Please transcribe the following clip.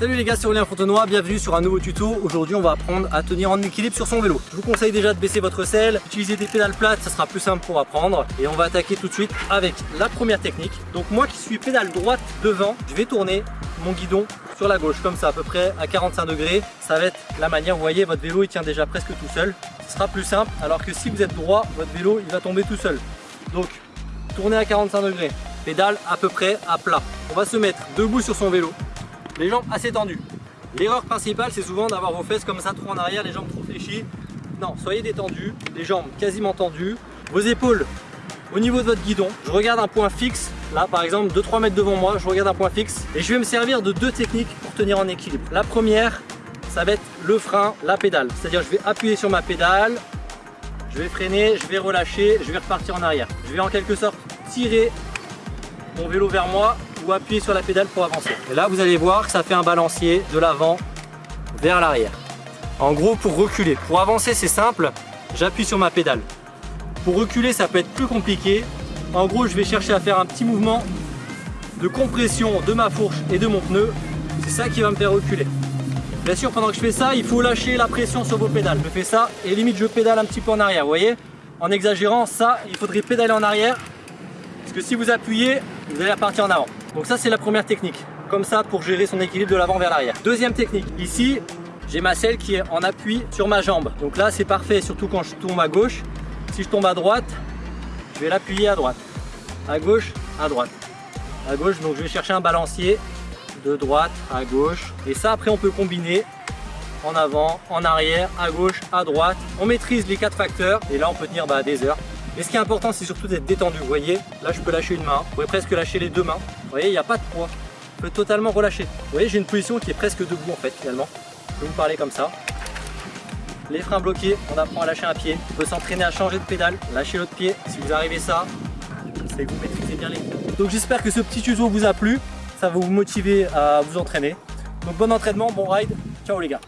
Salut les gars, c'est Aurélien Fontenoy, bienvenue sur un nouveau tuto. Aujourd'hui on va apprendre à tenir en équilibre sur son vélo. Je vous conseille déjà de baisser votre selle, utiliser des pédales plates, ça sera plus simple pour apprendre. Et on va attaquer tout de suite avec la première technique. Donc moi qui suis pédale droite devant, je vais tourner mon guidon sur la gauche, comme ça à peu près à 45 degrés. Ça va être la manière, vous voyez votre vélo il tient déjà presque tout seul. Ce sera plus simple, alors que si vous êtes droit, votre vélo il va tomber tout seul. Donc tournez à 45 degrés, pédale à peu près à plat. On va se mettre debout sur son vélo, les jambes assez tendues. L'erreur principale, c'est souvent d'avoir vos fesses comme ça trop en arrière, les jambes trop fléchies. Non, soyez détendus, les jambes quasiment tendues, vos épaules au niveau de votre guidon. Je regarde un point fixe, là par exemple 2-3 mètres devant moi, je regarde un point fixe et je vais me servir de deux techniques pour tenir en équilibre. La première, ça va être le frein, la pédale. C'est-à-dire je vais appuyer sur ma pédale, je vais freiner, je vais relâcher, je vais repartir en arrière. Je vais en quelque sorte tirer mon vélo vers moi ou appuyer sur la pédale pour avancer. Et là, vous allez voir que ça fait un balancier de l'avant vers l'arrière. En gros, pour reculer. Pour avancer, c'est simple, j'appuie sur ma pédale. Pour reculer, ça peut être plus compliqué. En gros, je vais chercher à faire un petit mouvement de compression de ma fourche et de mon pneu. C'est ça qui va me faire reculer. Bien sûr, pendant que je fais ça, il faut lâcher la pression sur vos pédales. Je fais ça et limite, je pédale un petit peu en arrière, vous voyez? En exagérant, ça, il faudrait pédaler en arrière. Parce que si vous appuyez, vous allez repartir en avant. Donc ça c'est la première technique, comme ça pour gérer son équilibre de l'avant vers l'arrière. Deuxième technique, ici j'ai ma selle qui est en appui sur ma jambe. Donc là c'est parfait, surtout quand je tombe à gauche. Si je tombe à droite, je vais l'appuyer à droite. À gauche, à droite. À gauche, donc je vais chercher un balancier de droite à gauche. Et ça après on peut combiner en avant, en arrière, à gauche, à droite. On maîtrise les quatre facteurs et là on peut tenir bah, des heures. Mais ce qui est important, c'est surtout d'être détendu. Vous voyez, là, je peux lâcher une main. Vous pouvez presque lâcher les deux mains. Vous voyez, il n'y a pas de poids. Je peux totalement relâcher. Vous voyez, j'ai une position qui est presque debout, en fait, finalement. Je vais vous parler comme ça. Les freins bloqués, on apprend à lâcher un pied. On peut s'entraîner à changer de pédale, lâcher l'autre pied. Si vous arrivez ça, c'est que vous maîtrisez bien les coups. Donc j'espère que ce petit tuto vous a plu. Ça va vous motiver à vous entraîner. Donc bon entraînement, bon ride. Ciao les gars